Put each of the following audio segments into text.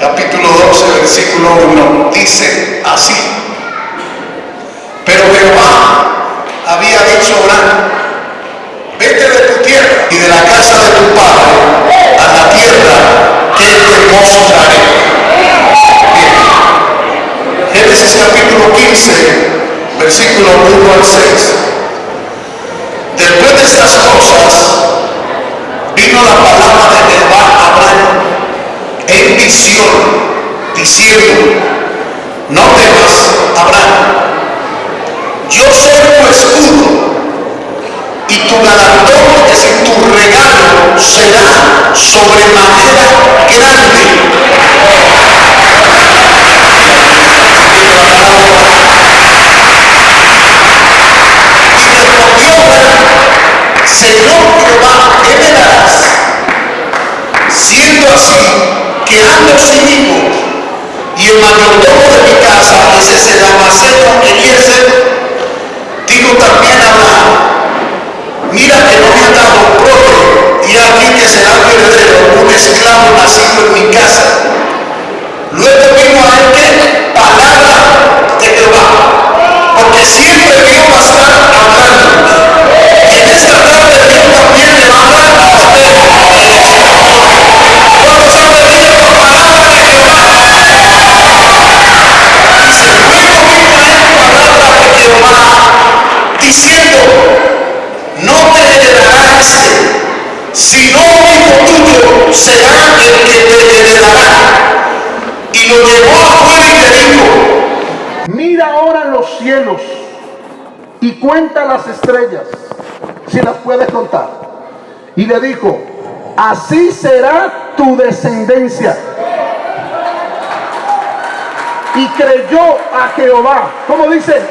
capítulo 12, versículo 1, dice así. Pero Jehová había dicho a Abraham, vete de tu tierra y de la casa de tu padre a la tierra que te mostraré. Génesis capítulo 15, versículo 1 al 6. Después de estas cosas, vino la palabra de Jehová a Abraham diciendo, no temas, Abraham, yo soy tu escudo y tu galardón, es decir, tu regalo será sobremanera grande. Sin hijo y el mayordomo de mi casa es ese Damaseno Eliezer, digo también a Abraham, mira que no me han dado prole y aquí que será mi heredero un esclavo nacido en mi casa. Luego y cuenta las estrellas, si las puedes contar. Y le dijo, así será tu descendencia. Y creyó a Jehová. ¿Cómo dice?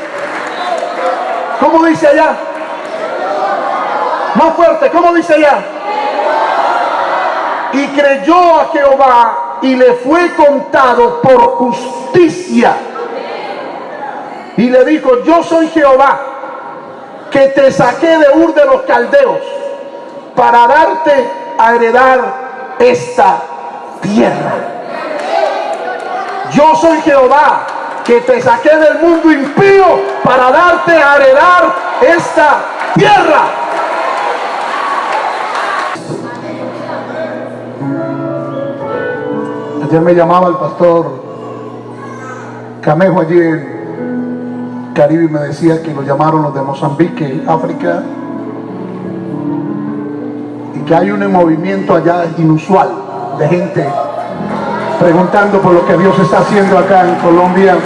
¿Cómo dice allá? Más fuerte, ¿cómo dice allá? Y creyó a Jehová y le fue contado por justicia. Y le dijo, yo soy Jehová, que te saqué de Ur de los Caldeos para darte a heredar esta tierra. Yo soy Jehová, que te saqué del mundo impío para darte a heredar esta tierra. Ayer me llamaba el pastor Camejo allí en Caribe me decía que lo llamaron los de Mozambique, África, y que hay un movimiento allá inusual de gente preguntando por lo que Dios está haciendo acá en Colombia.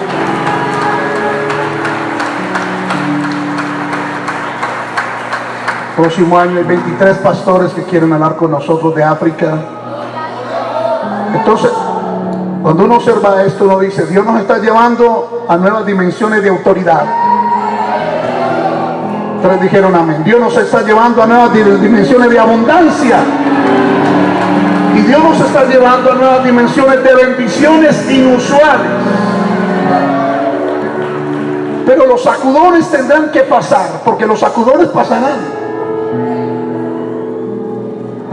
Próximo año hay 23 pastores que quieren hablar con nosotros de África. Entonces, cuando uno observa esto, uno dice, Dios nos está llevando a nuevas dimensiones de autoridad. Tres dijeron amén. Dios nos está llevando a nuevas dimensiones de abundancia. Y Dios nos está llevando a nuevas dimensiones de bendiciones inusuales. Pero los sacudones tendrán que pasar, porque los sacudones pasarán.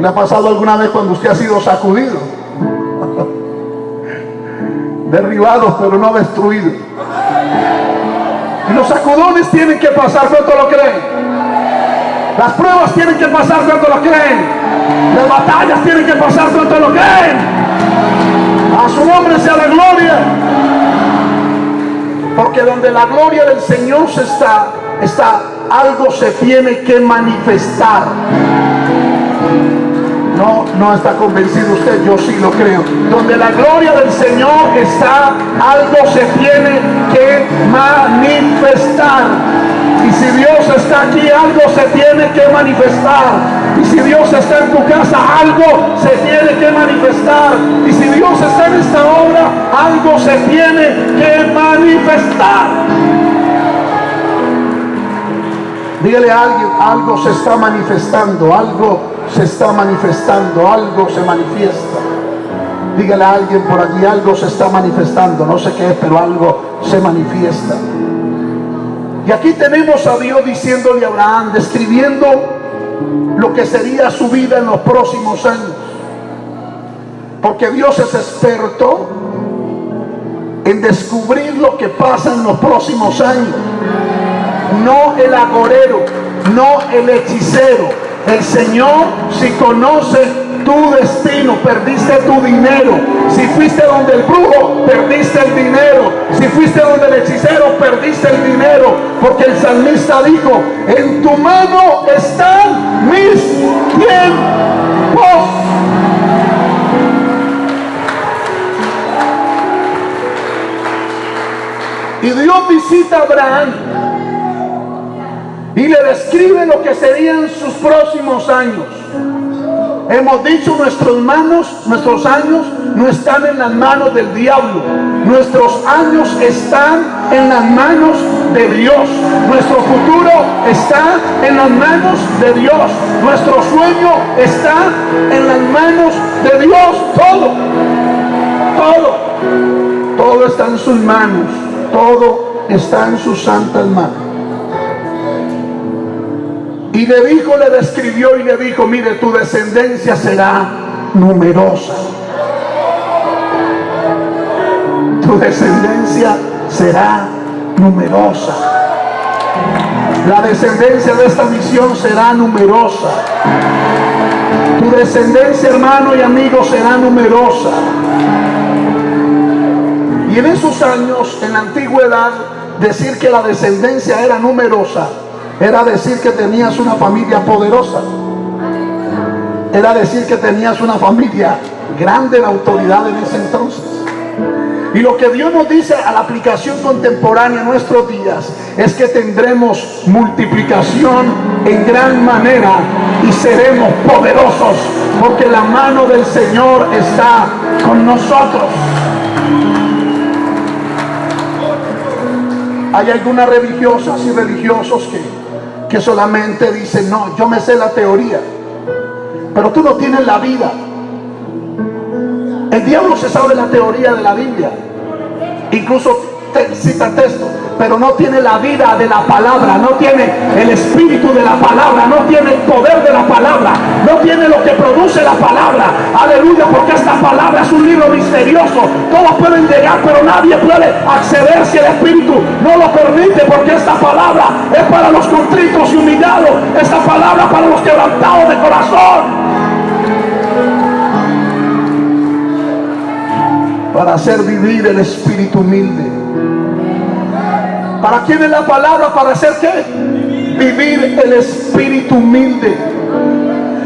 ¿Le ha pasado alguna vez cuando usted ha sido sacudido? Derribados pero no destruidos. Y los sacudones tienen que pasar, ¿cuánto lo creen? Las pruebas tienen que pasar, ¿cuánto lo creen? Las batallas tienen que pasar, ¿cuánto lo creen? A su nombre sea la gloria. Porque donde la gloria del Señor se está, está, algo se tiene que manifestar. No, está convencido usted, yo sí lo creo. Donde la gloria del Señor está, algo se tiene que manifestar. Y si Dios está aquí, algo se tiene que manifestar. Y si Dios está en tu casa, algo se tiene que manifestar. Y si Dios está en esta obra, algo se tiene que manifestar. Dígale a alguien, algo se está manifestando, algo se está manifestando, algo se manifiesta. Dígale a alguien por allí, algo se está manifestando, no sé qué es, pero algo se manifiesta. Y aquí tenemos a Dios diciéndole a Abraham, describiendo lo que sería su vida en los próximos años. Porque Dios es experto en descubrir lo que pasa en los próximos años. No el agorero, no el hechicero. El Señor si conoce tu destino, perdiste tu dinero. Si fuiste donde el brujo, perdiste el dinero. Si fuiste donde el hechicero, perdiste el dinero. Porque el salmista dijo, en tu mano están mis tiempos. Y Dios visita a Abraham y le describe lo que serían sus próximos años. Hemos dicho nuestros manos, nuestros años no están en las manos del diablo. Nuestros años están en las manos de Dios. Nuestro futuro está en las manos de Dios. Nuestro sueño está en las manos de Dios. Todo, todo, todo está en sus manos. Todo está en sus santas manos. Y le dijo, le describió y le dijo, mire, tu descendencia será numerosa. Tu descendencia será numerosa. La descendencia de esta misión será numerosa. Tu descendencia, hermano y amigo, será numerosa. Y en esos años, en la antigüedad, decir que la descendencia era numerosa era decir que tenías una familia poderosa. Era decir que tenías una familia grande en autoridad en ese entonces. Y lo que Dios nos dice a la aplicación contemporánea en nuestros días es que tendremos multiplicación en gran manera y seremos poderosos porque la mano del Señor está con nosotros. Hay algunas religiosas y religiosos que que solamente dice no, yo me sé la teoría, pero tú no tienes la vida. El diablo se sabe la teoría de la Biblia, incluso te cita texto pero no tiene la vida de la palabra, no tiene el espíritu de la palabra, no tiene el poder de la palabra, no tiene lo que produce la palabra. Aleluya, porque esta palabra es un libro misterioso. Todos pueden llegar, pero nadie puede acceder si el espíritu no lo permite, porque esta palabra es para los contritos y humillados, esta palabra para los quebrantados de corazón. Para hacer vivir el espíritu humilde ¿Para quién es la palabra? ¿Para hacer qué? Vivir el espíritu humilde.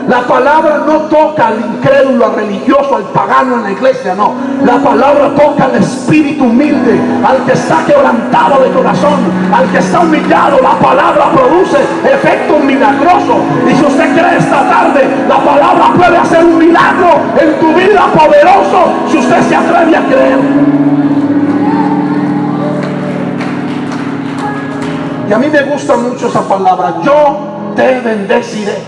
La palabra no toca al incrédulo, al religioso, al pagano en la iglesia, no. La palabra toca al espíritu humilde, al que está quebrantado de corazón, al que está humillado. La palabra produce efecto milagroso. Y si usted cree esta tarde, la palabra puede hacer un milagro en tu vida poderoso si usted se atreve a creer. Y a mí me gusta mucho esa palabra. Yo te bendeciré.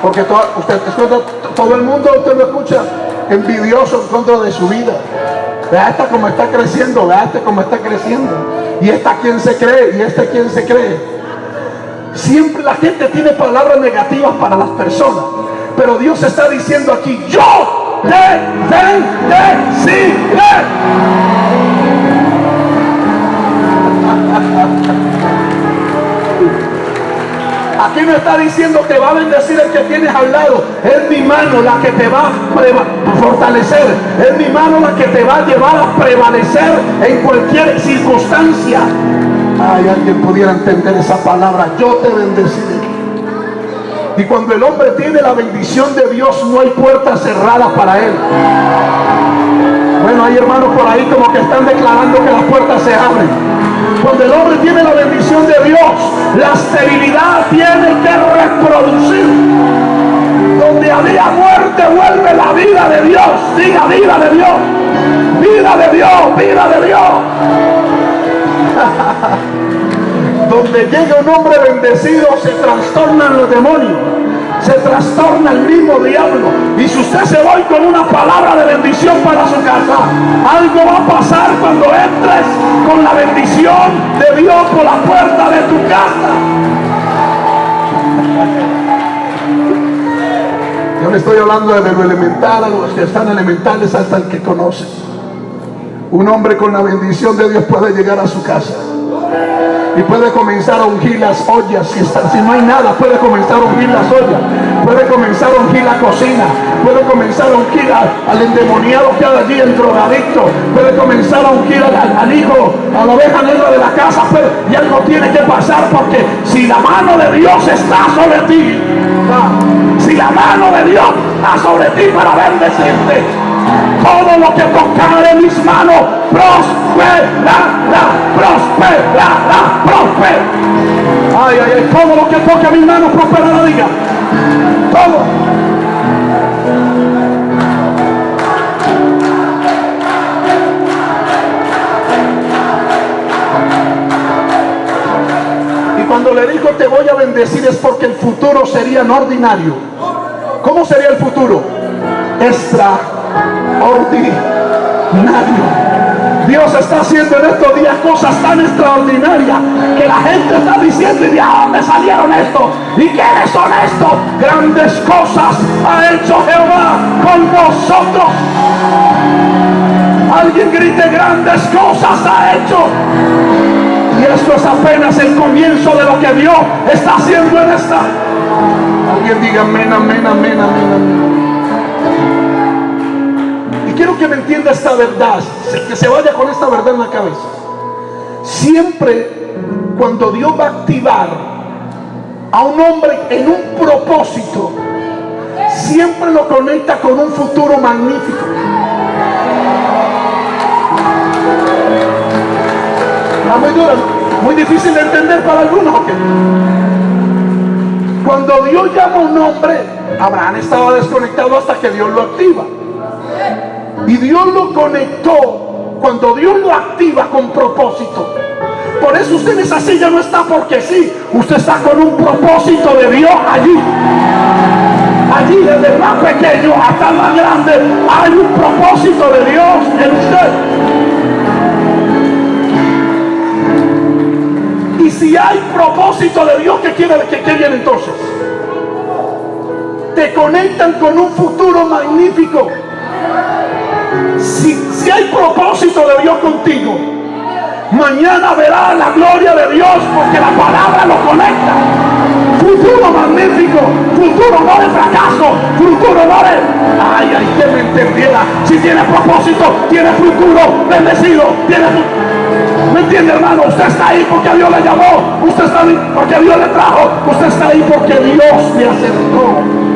Porque todo, el mundo usted lo escucha envidioso en contra de su vida. Vea esta como está creciendo, vea este como está creciendo. Y esta quien se cree, y este quien se cree. Siempre la gente tiene palabras negativas para las personas. Pero Dios está diciendo aquí, yo te bendeciré. Aquí me está diciendo que va a bendecir el que tienes al lado. Es mi mano la que te va a fortalecer. Es mi mano la que te va a llevar a prevalecer en cualquier circunstancia. Ay, alguien pudiera entender esa palabra. Yo te bendeciré. Y cuando el hombre tiene la bendición de Dios, no hay puertas cerradas para él. Bueno, hay hermanos por ahí como que están declarando que las puertas se abren. Cuando el hombre tiene la bendición de Dios, la esterilidad tiene que reproducir. Donde había muerte vuelve la vida de Dios. Diga vida de Dios. Vida de Dios, vida de Dios. Donde llega un hombre bendecido se trastornan los demonios se trastorna el mismo diablo. Y si usted se va con una palabra de bendición para su casa, algo va a pasar cuando entres con la bendición de Dios por la puerta de tu casa. Yo le estoy hablando de lo elemental a los que están elementales hasta el que conoce. Un hombre con la bendición de Dios puede llegar a su casa y puede comenzar a ungir las ollas. Si, no hay nada, puede comenzar a ungir las ollas. Puede comenzar a ungir la cocina. Puede comenzar a ungir al, endemoniado que hay allí, el drogadicto. Puede comenzar a ungir al, hijo, a la oveja negra de la casa. y algo tiene que pasar porque si la mano de Dios está sobre ti, si la mano de Dios está sobre ti para bendecirte, todo lo que tocare mis manos prosperará, prosperará, prosperará. Ay, ay, ay, todo lo que toque mis manos prosperará, diga. Todo. Y cuando le dijo te voy a bendecir es porque el futuro sería no ordinario. ¿Cómo sería el futuro? Extra ordinario. Dios está haciendo en estos días cosas tan extraordinarias que la gente está diciendo y de dónde salieron estos y quiénes son estos. Grandes cosas ha hecho Jehová con nosotros. Alguien grite grandes cosas ha hecho. Y esto es apenas el comienzo de lo que Dios está haciendo en esta. Alguien diga amén, amén, amén, amén, amén quiero que me entienda esta verdad, que se vaya con esta verdad en la cabeza. Siempre cuando Dios va a activar a un hombre en un propósito, siempre lo conecta con un futuro magnífico. muy duro, muy difícil de entender para algunos. Cuando Dios llama a un hombre, Abraham estaba desconectado hasta que Dios lo activa. Y Dios lo conectó cuando Dios lo activa con propósito. Por eso usted en esa silla no está porque sí. Usted está con un propósito de Dios allí. Allí desde más pequeño hasta más grande hay un propósito de Dios en usted. Y si hay propósito de Dios, ¿qué quiere que qué viene entonces? Te conectan con un futuro magnífico si, hay propósito de Dios contigo, mañana verás la gloria de Dios porque la palabra lo conecta. Futuro magnífico, futuro no de fracaso, futuro no de... Ay, ay, que me entendiera. Si tiene propósito, tiene futuro bendecido, ¿Me entiende hermano? Usted está ahí porque Dios le llamó, usted está ahí porque Dios le trajo, usted está ahí porque Dios le acercó.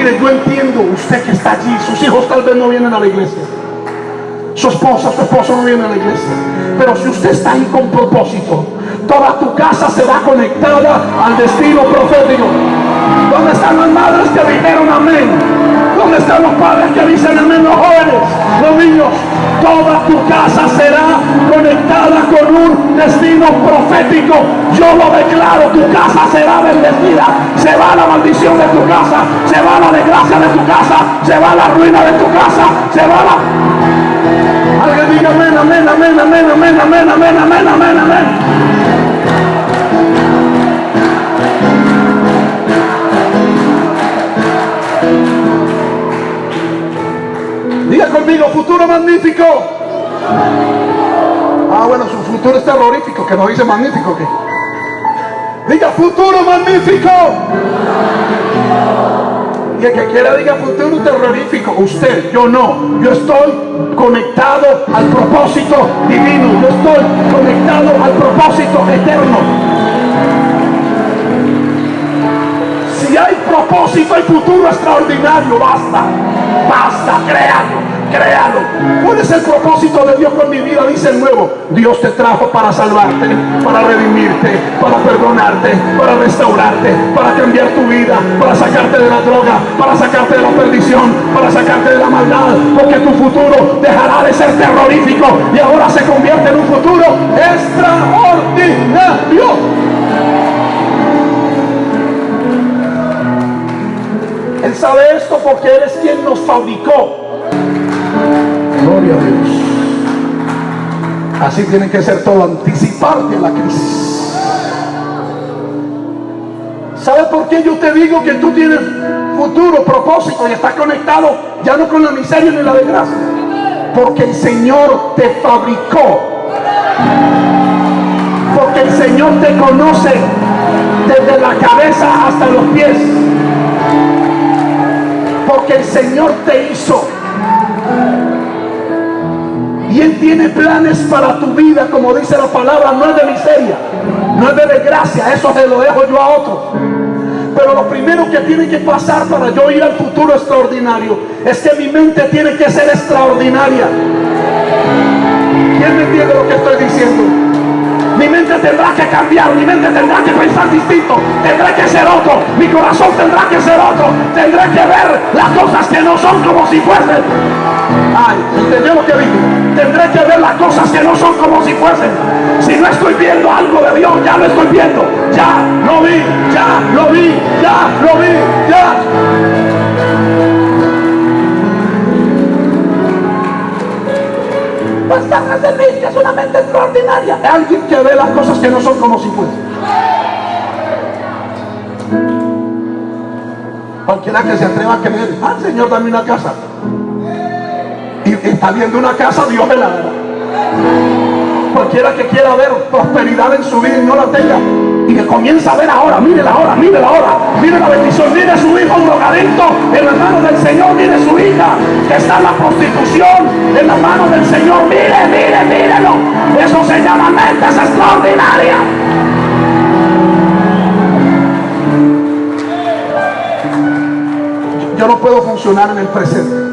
Mire, yo entiendo usted que está allí, sus hijos tal vez no vienen a la iglesia. Su esposa, su esposo no viene a la iglesia. Pero si usted está ahí con propósito, toda tu casa será conectada al destino profético. ¿Dónde están las madres que dijeron amén? ¿Dónde están los padres que dicen amén? Los jóvenes, los niños. Toda tu casa será conectada con un destino profético. Yo lo declaro, tu casa será bendecida. Se va la maldición de tu casa, se va la desgracia de tu casa, se va la ruina de tu casa, se va la... Alguien diga amén, amén, amén, amén, amén, amén, amén, amén, amén, amén. Diga conmigo, futuro magnífico. Ah, bueno, su futuro es terrorífico, que no dice magnífico. Diga futuro magnífico. Y el que quiera diga futuro terrorífico, usted, yo no. Yo estoy conectado al propósito divino. Yo estoy conectado al propósito eterno. Si hay propósito, hay futuro extraordinario. Basta, basta, créalo créalo. ¿Cuál es el propósito de Dios con mi vida? Dice el nuevo. Dios te trajo para salvarte, para redimirte, para perdonarte, para restaurarte, para cambiar tu vida, para sacarte de la droga, para sacarte de la perdición, para sacarte de la maldad. Porque tu futuro dejará de ser terrorífico y ahora se convierte en un futuro extraordinario. Él sabe esto porque Él es quien nos fabricó Dios. Así tiene que ser todo, anticiparte a la crisis. ¿Sabe por qué yo te digo que tú tienes futuro, propósito y estás conectado ya no con la miseria ni la desgracia? Porque el Señor te fabricó. Porque el Señor te conoce desde la cabeza hasta los pies. Porque el Señor te hizo. Y Él tiene planes para tu vida, como dice la palabra, no es de miseria, no es de desgracia, eso se lo dejo yo a otro. Pero lo primero que tiene que pasar para yo ir al futuro extraordinario es que mi mente tiene que ser extraordinaria. ¿Quién me entiende lo que estoy diciendo? Mi mente tendrá que cambiar, mi mente tendrá que pensar distinto, tendré que ser otro, mi corazón tendrá que ser otro, tendré que ver las cosas que no son como si fuesen. Ay, ¿entendió lo que digo? Tendré que ver las cosas que no son como si fuesen. Si no estoy viendo algo de Dios, ya lo estoy viendo. Ya lo vi, ya lo vi, ya lo vi, ya. Pasaje de mí, que es una mente extraordinaria. Alguien que ve las cosas que no son como si fuesen. Cualquiera que se atreva a creer, ah, Señor, dame una casa está viendo una casa, Dios me la dará. Cualquiera que quiera ver prosperidad en su vida y no la tenga, y que comienza a ver ahora, mire la hora, mire la hora, mire la bendición, mire su hijo drogadicto en las manos del Señor, mire su hija que está en la prostitución en las manos del Señor, mire, mire, mírelo. Eso se llama mentes extraordinarias. Yo no puedo funcionar en el presente.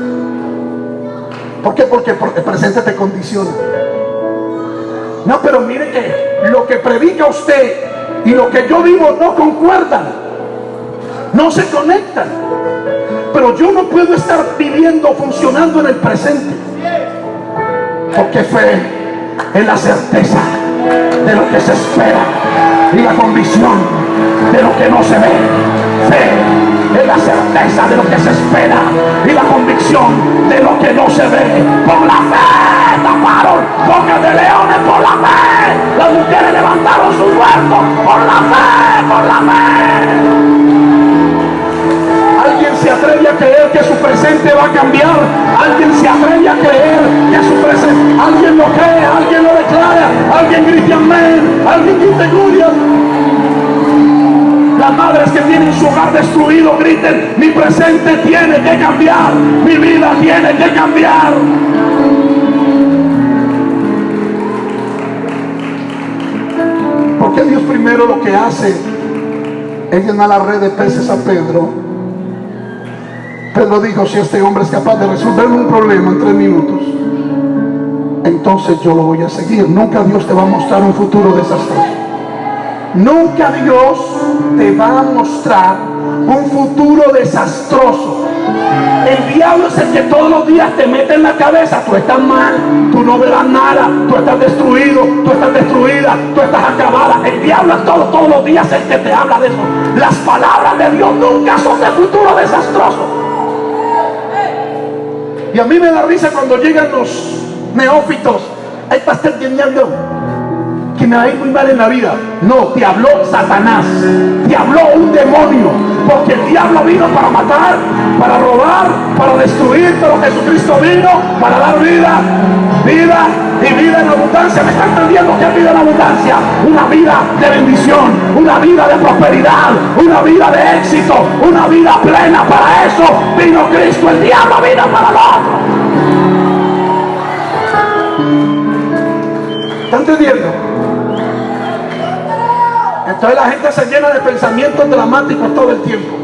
¿Por qué? Porque el presente te condiciona. No, pero mire que lo que predica usted y lo que yo vivo no concuerdan. No se conectan. Pero yo no puedo estar viviendo, funcionando en el presente. Porque fe es la certeza de lo que se espera y la convicción de lo que no se ve. Fe es la certeza de lo que se espera y la convicción de lo que no se ve. Por la fe taparon bocas de leones por la fe. Las mujeres levantaron sus muertos por la fe, por la fe. Alguien se atreve a creer que su presente va a cambiar. Alguien se atreve a creer que su presente. Alguien lo cree, alguien lo declara, alguien grita amén, alguien grita gloria. Las madres que tienen su hogar destruido griten, mi presente tiene que cambiar, mi vida tiene que cambiar. Porque Dios primero lo que hace es llenar la red de peces a Pedro. Pedro dijo, si este hombre es capaz de resolver un problema en tres minutos, entonces yo lo voy a seguir. Nunca Dios te va a mostrar un futuro desastroso. Nunca Dios te va a mostrar un futuro desastroso. El diablo es el que todos los días te mete en la cabeza, tú estás mal, tú no verás nada, tú estás destruido, tú estás destruida, tú estás acabada. El diablo es todo, todos los días el que te habla de eso. Las palabras de Dios nunca son de futuro desastroso. Y a mí me da risa cuando llegan los neófitos. Ahí está entendiendo me va muy mal en la vida. No, te habló Satanás, te habló un demonio, porque el diablo vino para matar, para robar, para destruir, pero Jesucristo vino para dar vida, vida y vida en abundancia. ¿Me está entendiendo qué vida en abundancia? Una vida de bendición, una vida de prosperidad, una vida de éxito, una vida plena. Para eso vino Cristo, el diablo vino para lo otro. ¿Está entendiendo? La gente se llena de pensamientos dramáticos todo el tiempo.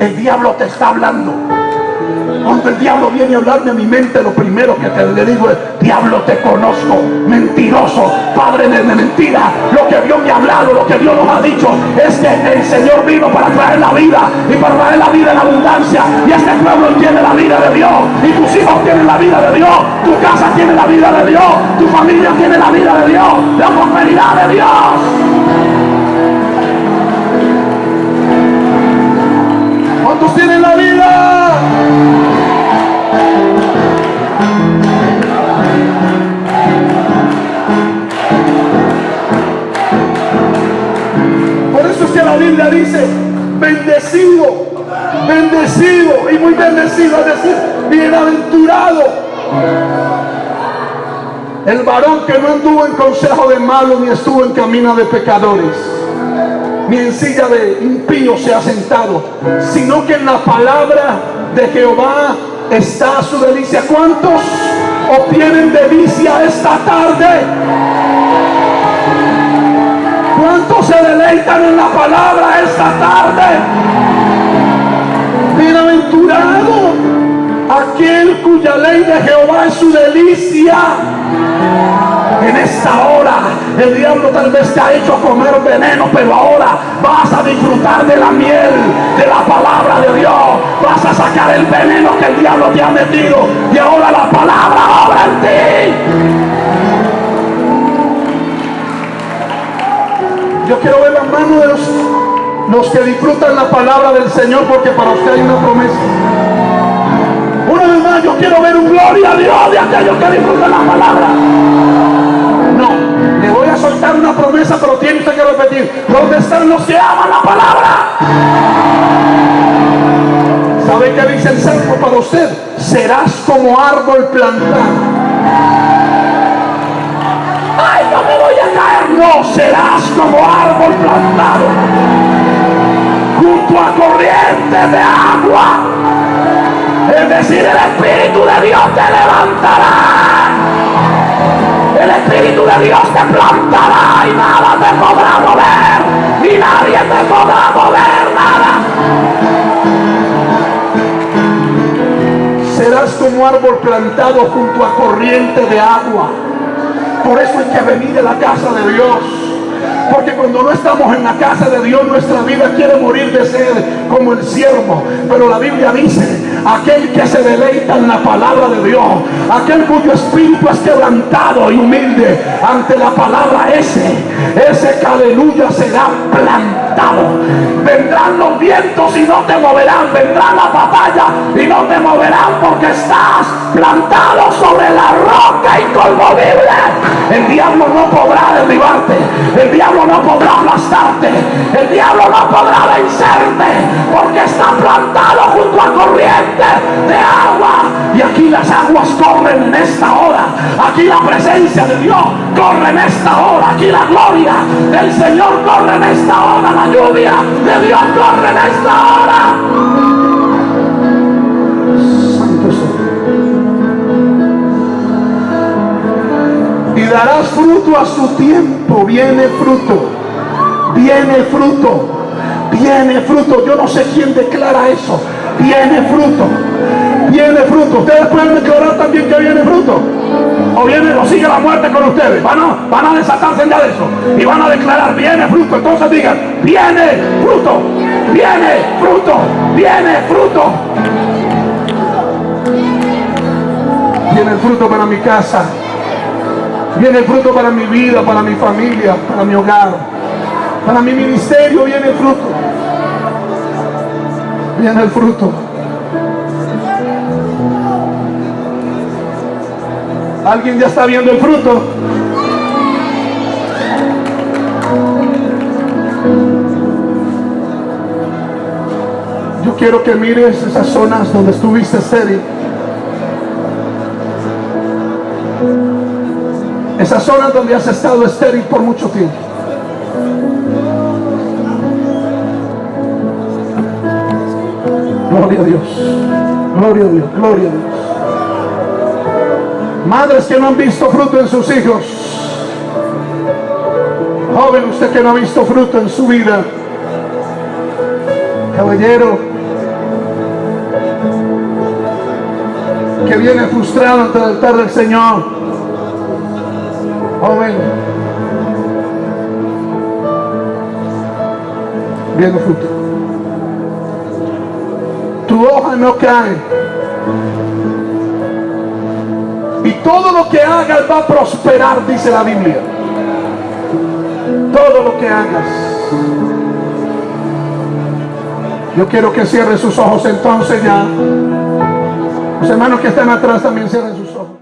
El diablo te está hablando. Cuando el diablo viene a hablarme a mi mente, lo primero que te le digo es, diablo te conozco, mentiroso, padre de mentira. Lo que Dios me ha hablado, lo que Dios nos ha dicho, es que el Señor vino para traer la vida y para traer la vida en abundancia. Y este pueblo tiene la vida de Dios, y tus hijos tienen la vida de Dios, tu casa tiene la vida de Dios, tu familia tiene la vida de Dios, la prosperidad de Dios. ¿Cuántos tienen la vida? Por eso es que la Biblia dice, agradecido y muy bendecido, es decir, bienaventurado. El varón que no anduvo en consejo de malos ni estuvo en camino de pecadores, ni en silla de impíos se ha sentado, sino que en la palabra de Jehová está su delicia. ¿Cuántos obtienen delicia esta tarde? ¿Cuántos se deleitan en la palabra esta tarde? Bienaventurado aquel cuya ley de Jehová es su delicia. En esta hora el diablo tal vez te ha hecho comer veneno, pero ahora vas a disfrutar de la miel, de la palabra de Dios. Vas a sacar el veneno que el diablo te ha metido y ahora la palabra obra en ti. Yo quiero ver la mano de los, los que disfrutan la palabra del Señor porque para usted hay una promesa. Yo quiero ver un gloria a Dios de aquellos que disfrutan la palabra. Le voy a soltar una promesa, pero tiene usted que repetir. ¿Dónde están los que aman la palabra? ¿Sabe qué dice el Salmo para usted? Serás como árbol plantado. ¡Ay, no me voy a caer! No, serás como árbol plantado junto a corrientes de agua. Es decir, el Espíritu de Dios te levantará. El Espíritu de Dios te plantará y nada te podrá mover. Y nadie te podrá mover nada. Serás como árbol plantado junto a corriente de agua. Por eso hay que venir a la casa de Dios. Porque cuando no estamos en la casa de Dios, nuestra vida quiere morir de sed como el siervo. Pero la Biblia dice, aquel que se deleita en la palabra de Dios, aquel cuyo espíritu es quebrantado y humilde. Ante la palabra ese, ese que aleluya será plantado. Vendrán los vientos y no te moverán, vendrá la batalla y no te moverán porque estás plantado sobre la roca inconmovible. El diablo no podrá derribarte, el diablo no podrá aplastarte, el diablo no podrá vencerte porque está plantado junto a corriente de agua. Y aquí las aguas corren en esta hora, aquí la presencia de Dios corre en esta hora, aquí la gloria del Señor corre en esta hora, la lluvia de Dios corre en esta hora. Santo y darás fruto a su tiempo. Viene fruto, viene fruto, viene fruto. Yo no sé quién declara eso. Viene fruto, viene fruto. Ustedes pueden declarar también que viene fruto. O viene o sigue la muerte con ustedes. Van a, van a desatarse ya de eso. Y van a declarar, viene fruto. Entonces digan, viene fruto, viene fruto, viene fruto. Viene fruto para mi casa. Viene fruto para mi vida, para mi familia, para mi hogar. Para mi ministerio viene fruto. Viene el fruto. ¿Alguien ya está viendo el fruto? Yo quiero que mires esas zonas donde estuviste serio. Esas zonas donde has estado estéril por mucho tiempo. Gloria a Dios. Gloria a Dios. Gloria a Dios. Madres que no han visto fruto en sus hijos. Joven, usted que no ha visto fruto en su vida. Caballero. Que viene frustrado ante el altar del Señor. Joven. Viene fruto. Hoja no cae. Y todo lo que hagas va a prosperar, dice la Biblia. Todo lo que hagas. Yo quiero que cierre sus ojos entonces ya. Los hermanos que están atrás también cierren sus ojos.